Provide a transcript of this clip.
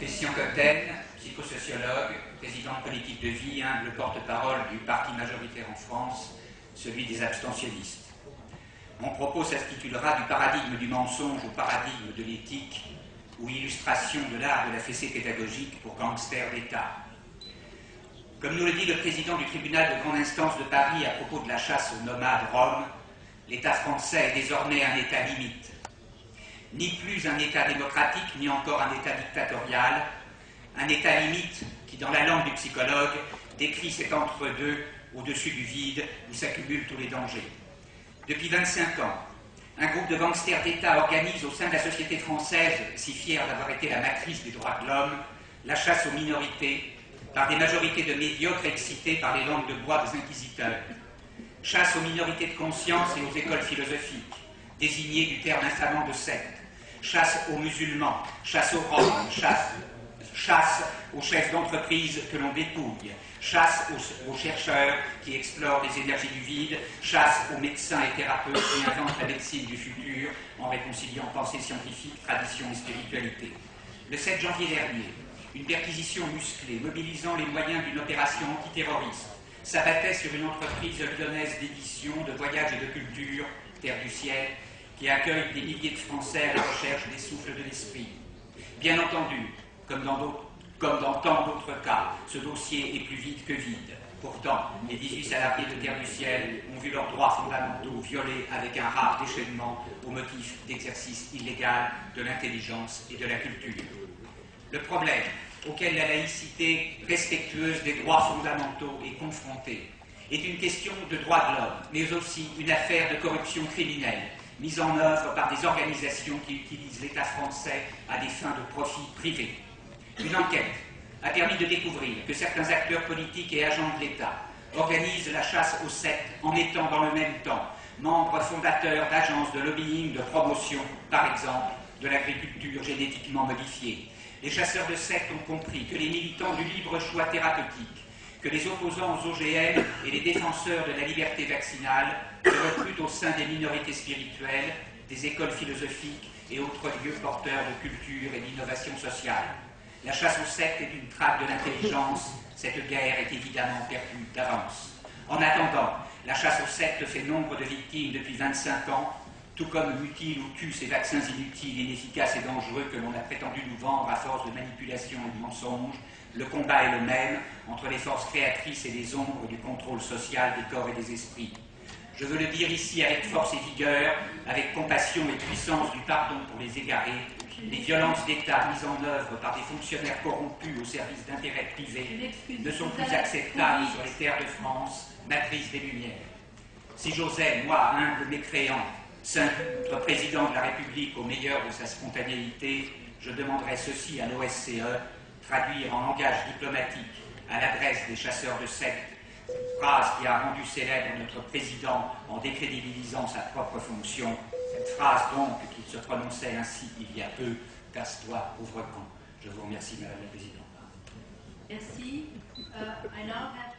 Christian Cotten, psychosociologue, président de politique de vie, humble porte-parole du parti majoritaire en France, celui des abstentionnistes. Mon propos s'intitulera du paradigme du mensonge au paradigme de l'éthique ou illustration de l'art de la fessée pédagogique pour gangsters d'État. Comme nous le dit le président du tribunal de grande instance de Paris à propos de la chasse aux nomades roms, l'État français est désormais un État limite. Ni plus un État démocratique, ni encore un État dictatorial, un État limite qui, dans la langue du psychologue, décrit cet entre-deux au-dessus du vide où s'accumulent tous les dangers. Depuis 25 ans, un groupe de gangsters d'État organise au sein de la société française, si fière d'avoir été la matrice des droits de l'homme, la chasse aux minorités, par des majorités de médiocres excités par les langues de bois des inquisiteurs. Chasse aux minorités de conscience et aux écoles philosophiques, désignées du terme infamant de secte. Chasse aux musulmans, chasse aux roms, chasse, aux chefs d'entreprise que l'on dépouille, chasse aux, chercheurs qui explorent les énergies du vide, chasse aux médecins et thérapeutes qui inventent la médecine du futur en réconciliant pensée scientifique, tradition et spiritualité. Le 7 janvier dernier, une perquisition musclée, mobilisant les moyens d'une opération antiterroriste, s'abattait sur une entreprise lyonnaise d'édition, de voyage et de culture, Terre du Ciel, qui accueille des milliers de Français à la recherche des souffles de l'esprit. Bien entendu, comme dans, tant d'autres cas, ce dossier est plus vide que vide. Pourtant, les 18 salariés de Terre du Ciel ont vu leurs droits fondamentaux violés avec un rare déchaînement au motif d'exercice illégal de l'intelligence et de la culture. Le problème auquel la laïcité respectueuse des droits fondamentaux est confrontée est une question de droits de l'homme, mais aussi une affaire de corruption criminelle mise en œuvre par des organisations qui utilisent l'État français à des fins de profit privé. Une enquête a permis de découvrir que certains acteurs politiques et agents de l'État organisent la chasse aux sectes en étant dans le même temps membres fondateurs d'agences de lobbying, de promotion, par exemple, de l'agriculture génétiquement modifiée, les chasseurs de sectes ont compris que les militants du libre choix thérapeutique, que les opposants aux OGM et les défenseurs de la liberté vaccinale se recrutent au sein des minorités spirituelles, des écoles philosophiques et autres lieux porteurs de culture et d'innovation sociale. La chasse aux sectes est une traque de l'intelligence. Cette guerre est évidemment perdue d'avance. En attendant, la chasse aux sectes fait nombre de victimes depuis 25 ans tout comme mutile ou tue ces vaccins inutiles, inefficaces et dangereux que l'on a prétendu nous vendre à force de manipulation et de mensonges, le combat est le même entre les forces créatrices et les ombres du contrôle social des corps et des esprits. Je veux le dire ici avec force et vigueur, avec compassion et puissance du pardon pour les égarés, les violences d'État mises en œuvre par des fonctionnaires corrompus au service d'intérêts privés ne sont plus acceptables sur les terres de France, matrice des Lumières. Si j'osais, moi, humble mécréant, notre président de la République au meilleur de sa spontanéité, je demanderai ceci à l'OSCE, traduire en langage diplomatique à l'adresse des chasseurs de sectes, phrase qui a rendu célèbre notre président en décrédibilisant sa propre fonction, cette phrase donc qu'il se prononçait ainsi il y a peu, casse-toi, con. Je vous remercie, Madame la Présidente. Merci. Uh,